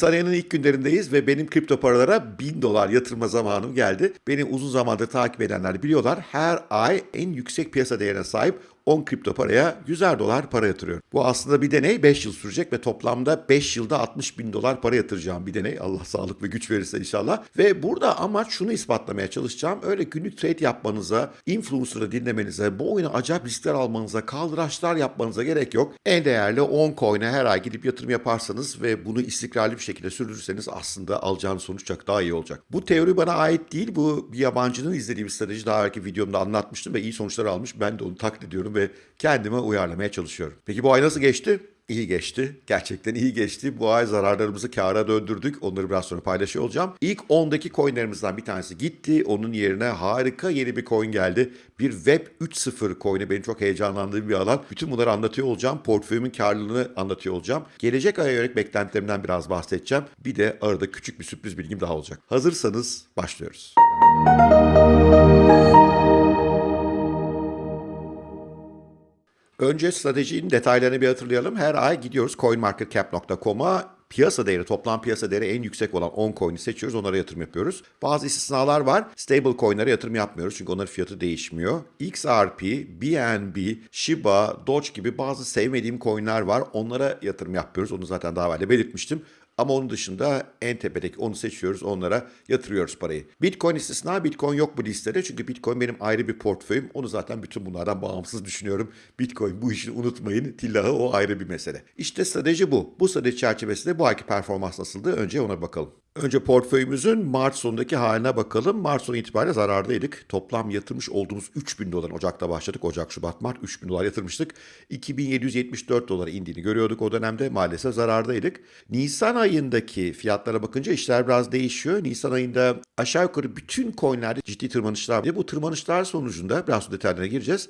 Nisan ilk günlerindeyiz ve benim kripto paralara 1000 dolar yatırma zamanım geldi. Beni uzun zamandır takip edenler biliyorlar. Her ay en yüksek piyasa değerine sahip 10 kripto paraya 100'er dolar para yatırıyorum. Bu aslında bir deney 5 yıl sürecek ve toplamda 5 yılda 60 bin dolar para yatıracağım bir deney. Allah sağlık ve güç verirse inşallah. Ve burada amaç şunu ispatlamaya çalışacağım. Öyle günlük trade yapmanıza, influencer'ı dinlemenize, bu oyuna acayip riskler almanıza, kaldıraçlar yapmanıza gerek yok. En değerli 10 coin'e her ay gidip yatırım yaparsanız ve bunu istikrarlı bir şekilde sürdürürseniz aslında alacağınız sonuç çok daha iyi olacak. Bu teori bana ait değil. Bu bir yabancının izlediği bir strateji. Daha önceki videomda anlatmıştım ve iyi sonuçlar almış. Ben de onu taklit ediyorum ve kendime uyarlamaya çalışıyorum. Peki bu ay nasıl geçti? İyi geçti. Gerçekten iyi geçti. Bu ay zararlarımızı kâra döndürdük. Onları biraz sonra paylaşıyor olacağım. İlk 10'daki coinlerimizden bir tanesi gitti. Onun yerine harika yeni bir coin geldi. Bir Web 3.0 coin'i benim çok heyecanlandığım bir alan. Bütün bunları anlatıyor olacağım. Portföyümün karlılığını anlatıyor olacağım. Gelecek aya yönelik beklentilerimden biraz bahsedeceğim. Bir de arada küçük bir sürpriz bilgim daha olacak. Hazırsanız başlıyoruz. Önce stratejinin detaylarını bir hatırlayalım. Her ay gidiyoruz coinmarketcap.com'a piyasa değeri, toplam piyasa değeri en yüksek olan 10 coin'i seçiyoruz. Onlara yatırım yapıyoruz. Bazı istisnalar var. Stable coin'lere yatırım yapmıyoruz çünkü onların fiyatı değişmiyor. XRP, BNB, Shiba, Doge gibi bazı sevmediğim coin'ler var. Onlara yatırım yapıyoruz. Onu zaten daha evvel belirtmiştim. Ama onun dışında en tepedeki onu seçiyoruz, onlara yatırıyoruz parayı. Bitcoin istisna, Bitcoin yok bu listede çünkü Bitcoin benim ayrı bir portföyüm. Onu zaten bütün bunlardan bağımsız düşünüyorum. Bitcoin bu işi unutmayın, tillahı o ayrı bir mesele. İşte strateji bu. Bu strateji çerçevesinde bu ayki performans nasıldı? Önce ona bakalım. Önce portföyümüzün Mart sonundaki haline bakalım. Mart sonu itibariyle zarardaydık. Toplam yatırmış olduğumuz 3000 dolar. Ocak'ta başladık. Ocak, Şubat, Mart 3000 dolar yatırmıştık. 2774 dolara indiğini görüyorduk o dönemde. Maalesef zarardaydık. Nisan ayındaki fiyatlara bakınca işler biraz değişiyor. Nisan ayında aşağı yukarı bütün coinlerde ciddi tırmanışlar var. Bu tırmanışlar sonucunda biraz detaylarına gireceğiz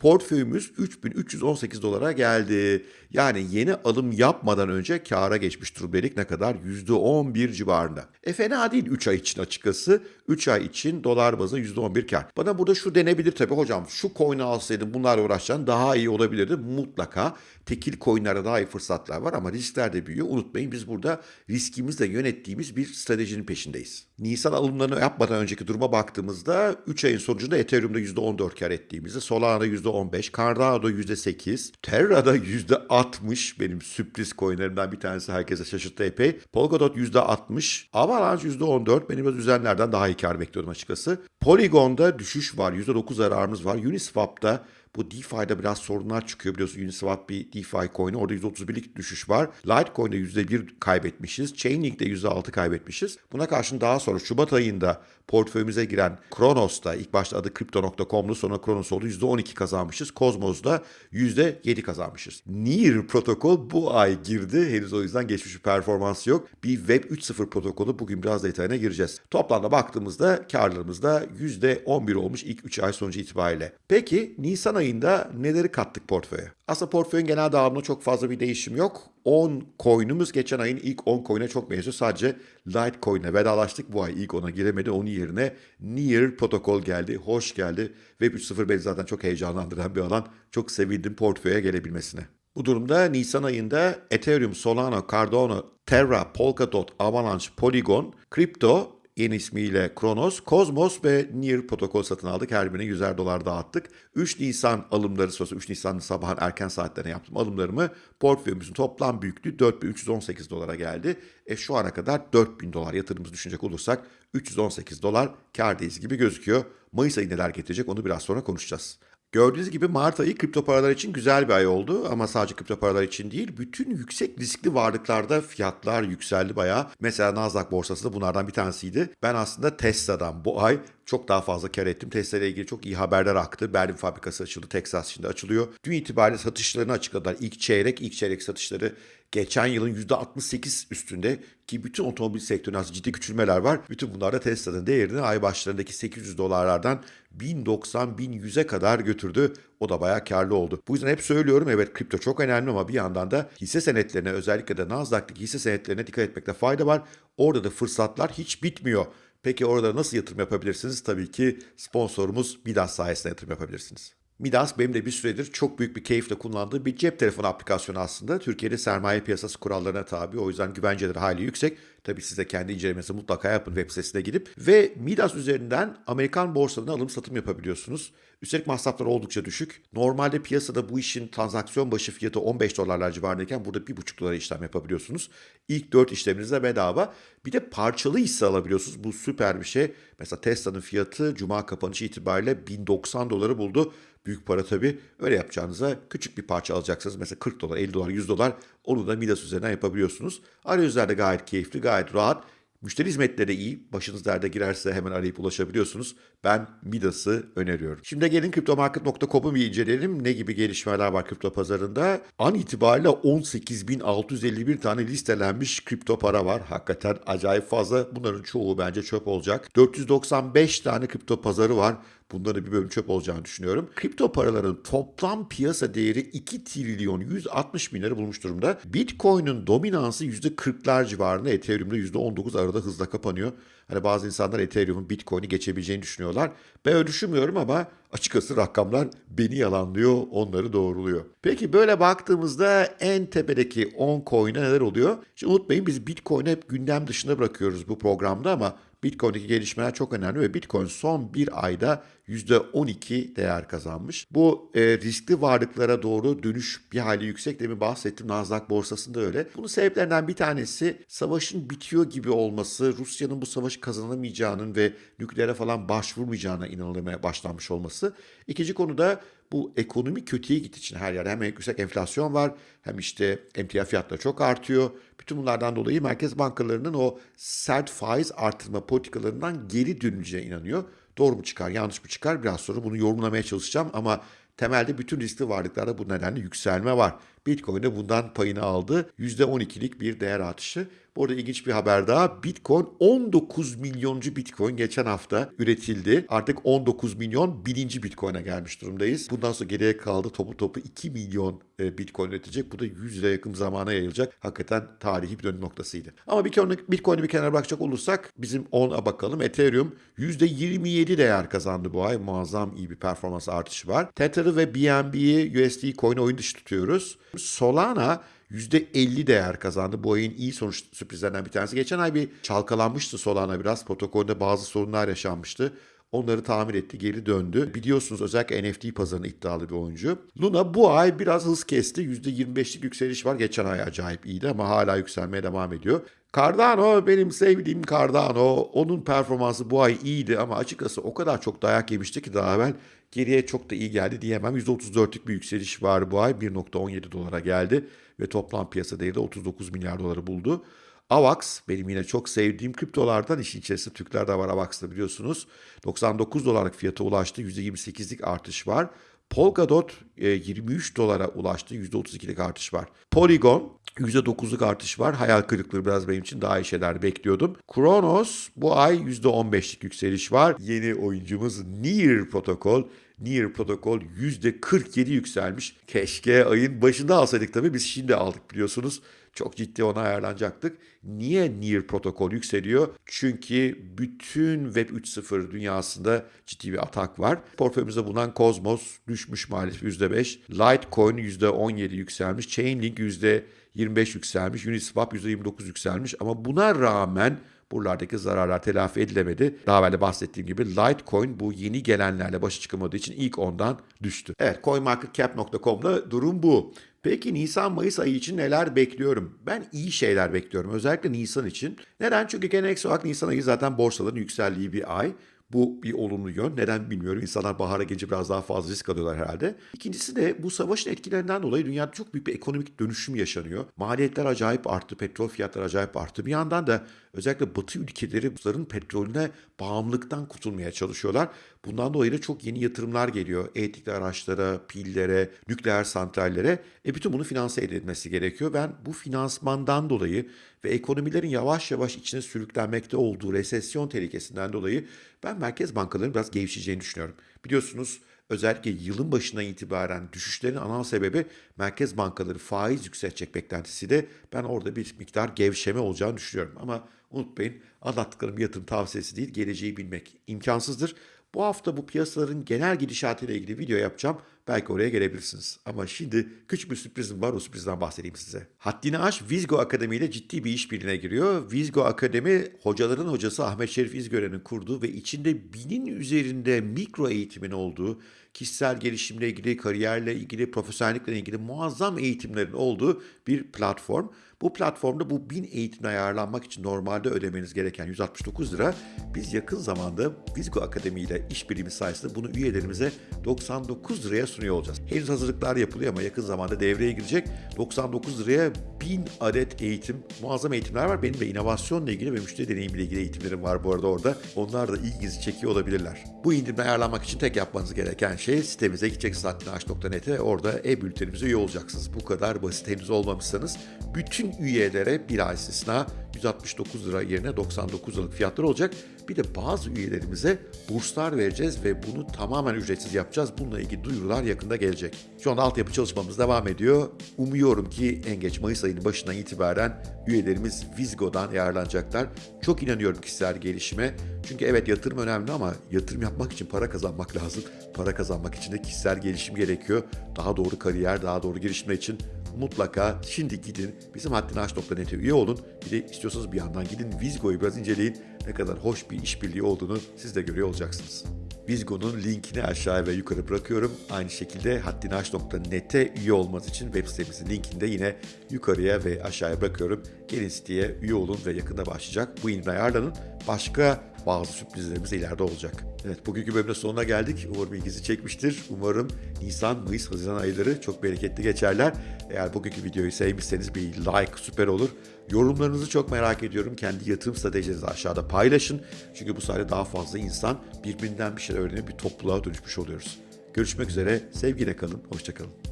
portföyümüz 3318 dolara geldi. Yani yeni alım yapmadan önce kâra geçmiş durumdaydık ne kadar? %11 civarında. E fena değil 3 ay için açıkçası. 3 ay için dolar bazı %11 kar. Bana burada şu denebilir tabii hocam şu coin'i alsaydım bunlarla uğraşacaksın daha iyi olabilirdi. Mutlaka tekil coin'lerde daha iyi fırsatlar var ama riskler de büyüyor. Unutmayın biz burada riskimizle yönettiğimiz bir stratejinin peşindeyiz. Nisan alımlarını yapmadan önceki duruma baktığımızda 3 ayın sonucunda Ethereum'da %14 kar ettiğimizi, Solana'da %15, Cardano'da %8, Terra'da %60 benim sürpriz coinlerimden bir tanesi herkese şaşırttı epey. Polkadot %60, Avalanche %14 benim biraz üzenlerden daha iyi kar bekliyordum açıkçası. Polygon'da düşüş var, %9 zararımız var. Uniswap'ta bu DeFi'de biraz sorunlar çıkıyor biliyorsun. Uniswap bir DeFi coin'i. Orada %31'lik düşüş var. Litecoin'de %1 kaybetmişiz. Chainlink'de %6 kaybetmişiz. Buna karşın daha sonra Şubat ayında portföyümüze giren Kronos'ta ilk başta adı Crypto.com'lu sonra Kronos oldu %12 kazanmışız. Cosmos'da %7 kazanmışız. Near protokol bu ay girdi. Henüz o yüzden geçmiş bir performans yok. Bir Web 3.0 protokolü bugün biraz detayına gireceğiz. Toplamda baktığımızda karlarımız da %11 olmuş ilk 3 ay sonucu itibariyle. Peki Nisan ayında neleri kattık portföye? Aslında portföyün genel dağılımında çok fazla bir değişim yok. 10 coin'umuz geçen ayın ilk 10 coin'e çok benziyor. Sadece Litecoin'e vedalaştık. Bu ay ilk ona giremedi. Onun yerine Near protokol geldi. Hoş geldi. Web 3.0 beni zaten çok heyecanlandıran bir alan. Çok sevindim portföye gelebilmesine. Bu durumda Nisan ayında Ethereum, Solana, Cardano, Terra, Polkadot, Avalanche, Polygon, Crypto yeni ismiyle Kronos, Cosmos ve Near protokol satın aldık. Her birine 100'er dolar dağıttık. 3 Nisan alımları sonrası 3 Nisan sabahın erken saatlerine yaptım alımlarımı. Portföyümüzün toplam büyüklüğü 4318 dolara geldi. E şu ana kadar 4000 dolar yatırımımızı düşünecek olursak 318 dolar kardayız gibi gözüküyor. Mayıs ayı neler getirecek onu biraz sonra konuşacağız. Gördüğünüz gibi Mart ayı kripto paralar için güzel bir ay oldu ama sadece kripto paralar için değil bütün yüksek riskli varlıklarda fiyatlar yükseldi bayağı. Mesela Nasdaq borsası da bunlardan bir tanesiydi. Ben aslında Tesla'dan bu ay çok daha fazla kar ettim. Tesla ile ilgili çok iyi haberler aktı. Berlin fabrikası açıldı. Texas şimdi açılıyor. Dün itibariyle satışlarını açıkladılar. İlk çeyrek, ilk çeyrek satışları geçen yılın %68 üstünde ki bütün otomobil sektöründe ciddi küçülmeler var. Bütün bunlar da Tesla'nın değerini ay başlarındaki 800 dolarlardan 1090-1100'e kadar götürdü. O da bayağı karlı oldu. Bu yüzden hep söylüyorum evet kripto çok önemli ama bir yandan da hisse senetlerine özellikle de Nasdaq'taki hisse senetlerine dikkat etmekte fayda var. Orada da fırsatlar hiç bitmiyor. Peki orada nasıl yatırım yapabilirsiniz? Tabii ki sponsorumuz Midas sayesinde yatırım yapabilirsiniz. Midas benim de bir süredir çok büyük bir keyifle kullandığım bir cep telefonu aplikasyonu aslında. Türkiye'de sermaye piyasası kurallarına tabi. O yüzden güvenceleri hali yüksek. Tabii siz de kendi incelemesi mutlaka yapın web sitesine gidip. Ve Midas üzerinden Amerikan borsalarına alım satım yapabiliyorsunuz. Üstelik masraflar oldukça düşük. Normalde piyasada bu işin transaksiyon başı fiyatı 15 dolarlar civarındayken burada 1,5 dolara işlem yapabiliyorsunuz. İlk 4 işleminizde bedava. Bir de parçalı hisse alabiliyorsunuz. Bu süper bir şey. Mesela Tesla'nın fiyatı cuma kapanışı itibariyle 1090 doları buldu. Büyük para tabii. Öyle yapacağınıza küçük bir parça alacaksınız. Mesela 40 dolar, 50 dolar, 100 dolar onu da Midas üzerinden yapabiliyorsunuz. Arayüzler de gayet keyifli, gayet rahat. Müşteri hizmetleri de iyi. Başınız derde girerse hemen arayıp ulaşabiliyorsunuz. Ben Midas'ı öneriyorum. Şimdi gelin kriptomarket.com'u bir inceleyelim. Ne gibi gelişmeler var kripto pazarında? An itibariyle 18.651 tane listelenmiş kripto para var. Hakikaten acayip fazla. Bunların çoğu bence çöp olacak. 495 tane kripto pazarı var. Bunların bir bölüm çöp olacağını düşünüyorum. Kripto paraların toplam piyasa değeri 2 trilyon 160 bin lira bulmuş durumda. Bitcoin'in dominansı %40'lar civarında, Ethereum'da %19 arada hızla kapanıyor. Hani bazı insanlar Ethereum'un Bitcoin'i geçebileceğini düşünüyorlar. Ben öyle düşünmüyorum ama açıkçası rakamlar beni yalanlıyor, onları doğruluyor. Peki böyle baktığımızda en tepedeki 10 coin'e neler oluyor? Şimdi unutmayın biz Bitcoin'i hep gündem dışında bırakıyoruz bu programda ama Bitcoin'deki gelişmeler çok önemli ve Bitcoin son bir ayda %12 değer kazanmış. Bu e, riskli varlıklara doğru dönüş bir hali yüksek. Demin bahsettim Nasdaq borsasında öyle. Bunun sebeplerinden bir tanesi savaşın bitiyor gibi olması, Rusya'nın bu savaşı kazanamayacağının ve nükleere falan başvurmayacağına inanılmaya başlanmış olması. İkinci konu da bu ekonomi kötüye gittiği için her yerde hem yüksek enflasyon var hem işte emtia fiyatları çok artıyor. Bütün bunlardan dolayı merkez bankalarının o sert faiz artırma politikalarından geri döneceğine inanıyor. Doğru mu çıkar, yanlış mı çıkar biraz sonra bunu yorumlamaya çalışacağım ama temelde bütün riskli varlıklarda bu nedenle yükselme var. Bitcoin de bundan payını aldı. %12'lik bir değer artışı. Bu arada ilginç bir haber daha. Bitcoin 19 milyoncu Bitcoin geçen hafta üretildi. Artık 19 milyon bininci Bitcoin'e gelmiş durumdayız. Bundan sonra geriye kaldı topu topu 2 milyon e, Bitcoin üretecek. Bu da 100 yıla yakın zamana yayılacak. Hakikaten tarihi bir dönüm noktasıydı. Ama Bitcoin'i bir kenara bırakacak olursak bizim 10'a bakalım. Ethereum %27 değer kazandı bu ay. Muazzam iyi bir performans artışı var. Tether'ı ve BNB'yi USD coin oyun dışı tutuyoruz. Solana %50 değer kazandı. Bu ayın iyi sonuç sürprizlerinden bir tanesi. Geçen ay bir çalkalanmıştı Solana biraz. Protokolde bazı sorunlar yaşanmıştı. Onları tamir etti, geri döndü. Biliyorsunuz özellikle NFT pazarına iddialı bir oyuncu. Luna bu ay biraz hız kesti. %25'lik yükseliş var. Geçen ay acayip iyiydi ama hala yükselmeye devam ediyor. Cardano benim sevdiğim Cardano. Onun performansı bu ay iyiydi ama açıkçası o kadar çok dayak yemişti ki daha evvel geriye çok da iyi geldi diyemem. %34'lük bir yükseliş var bu ay. 1.17 dolara geldi ve toplam piyasa değeri de 39 milyar doları buldu. AVAX benim yine çok sevdiğim kriptolardan işin içerisinde Türkler de var AVAX'ta biliyorsunuz. 99 dolarlık fiyata ulaştı. %28'lik artış var. Polkadot 23 dolara ulaştı. %32'lik artış var. Polygon %9'luk artış var. Hayal kırıklığı biraz benim için daha iyi şeyler bekliyordum. Kronos bu ay %15'lik yükseliş var. Yeni oyuncumuz Near Protocol. Near Protocol %47 yükselmiş. Keşke ayın başında alsaydık tabii. Biz şimdi aldık biliyorsunuz. Çok ciddi ona ayarlanacaktık. Niye Near Protocol yükseliyor? Çünkü bütün Web 3.0 dünyasında ciddi bir atak var. Portföyümüzde bulunan Cosmos düşmüş maalesef %5. Litecoin %17 yükselmiş. Chainlink %25 yükselmiş. Uniswap %29 yükselmiş. Ama buna rağmen buralardaki zararlar telafi edilemedi. Daha evvel bahsettiğim gibi Litecoin bu yeni gelenlerle başa çıkamadığı için ilk ondan düştü. Evet coinmarketcap.com'da durum bu. Peki Nisan-Mayıs ayı için neler bekliyorum? Ben iyi şeyler bekliyorum. Özellikle Nisan için. Neden? Çünkü geleneksel olarak Nisan ayı zaten borsaların yükseldiği bir ay. Bu bir olumlu yön. Neden bilmiyorum. İnsanlar bahara gelince biraz daha fazla risk alıyorlar herhalde. İkincisi de bu savaşın etkilerinden dolayı dünyada çok büyük bir ekonomik dönüşüm yaşanıyor. Maliyetler acayip arttı. Petrol fiyatları acayip arttı. Bir yandan da özellikle Batı ülkeleri bunların petrolüne bağımlılıktan kurtulmaya çalışıyorlar. Bundan dolayı da çok yeni yatırımlar geliyor. Elektrikli araçlara, pillere, nükleer santrallere. E bütün bunu finanse edilmesi gerekiyor. Ben bu finansmandan dolayı ve ekonomilerin yavaş yavaş içine sürüklenmekte olduğu resesyon tehlikesinden dolayı ben merkez bankalarının biraz gevşeyeceğini düşünüyorum. Biliyorsunuz özellikle yılın başına itibaren düşüşlerin ana sebebi merkez bankaları faiz yükseltecek beklentisi de ben orada bir miktar gevşeme olacağını düşünüyorum. Ama unutmayın anlattıklarım yatırım tavsiyesi değil geleceği bilmek imkansızdır. Bu hafta bu piyasaların genel gidişatıyla ilgili video yapacağım. Belki oraya gelebilirsiniz. Ama şimdi küçük bir sürprizim var. O sürprizden bahsedeyim size. Haddini aş Vizgo Akademi ile ciddi bir işbirliğine giriyor. Vizgo Akademi hocaların hocası Ahmet Şerif İzgören'in kurduğu ve içinde binin üzerinde mikro eğitimin olduğu, kişisel gelişimle ilgili, kariyerle ilgili, profesyonellikle ilgili muazzam eğitimlerin olduğu bir platform. Bu platformda bu bin eğitimine ayarlanmak için normalde ödemeniz gereken 169 lira. Biz yakın zamanda Vizgo Akademi ile işbirliği sayesinde bunu üyelerimize 99 liraya sunuyor olacağız. Henüz hazırlıklar yapılıyor ama yakın zamanda devreye girecek. 99 liraya 1000 adet eğitim, muazzam eğitimler var. Benim de inovasyonla ilgili ve müşteri deneyimiyle ilgili eğitimlerim var bu arada orada. Onlar da ilginizi çekiyor olabilirler. Bu indirimden ayarlanmak için tek yapmanız gereken şey sitemize gideceksiniz hattinaş.net'e orada e-bültenimize üye olacaksınız. Bu kadar basit henüz olmamışsanız bütün üyelere bir ay istisna 169 lira yerine 99 liralık fiyatlar olacak. Bir de bazı üyelerimize burslar vereceğiz ve bunu tamamen ücretsiz yapacağız. Bununla ilgili duyurular yakında gelecek. Şu anda altyapı çalışmamız devam ediyor. Umuyorum ki en geç Mayıs ayının başından itibaren üyelerimiz Vizgo'dan yararlanacaklar. Çok inanıyorum kişisel gelişime. Çünkü evet yatırım önemli ama yatırım yapmak için para kazanmak lazım. Para kazanmak için de kişisel gelişim gerekiyor. Daha doğru kariyer, daha doğru gelişme için mutlaka şimdi gidin bizim haddinaş.net'e üye olun. Bir de istiyorsanız bir yandan gidin Vizgo'yu biraz inceleyin. Ne kadar hoş bir işbirliği olduğunu siz de görüyor olacaksınız. Vizgo'nun linkini aşağıya ve yukarı bırakıyorum. Aynı şekilde haddinaş.net'e üye olmanız için web sitemizin linkini de yine yukarıya ve aşağıya bırakıyorum. Gelin siteye üye olun ve yakında başlayacak. Bu indirimle ayarlanın. Başka bazı sürprizlerimiz ileride olacak. Evet bugünkü bölümün sonuna geldik. Umarım ilginizi çekmiştir. Umarım Nisan, Mayıs, Haziran ayları çok bereketli geçerler. Eğer bugünkü videoyu sevmişseniz bir like süper olur. Yorumlarınızı çok merak ediyorum. Kendi yatırım stratejilerinizi aşağıda paylaşın. Çünkü bu sayede daha fazla insan birbirinden bir şeyler öğrenip bir topluluğa dönüşmüş oluyoruz. Görüşmek üzere. Sevgiyle kalın. Hoşçakalın.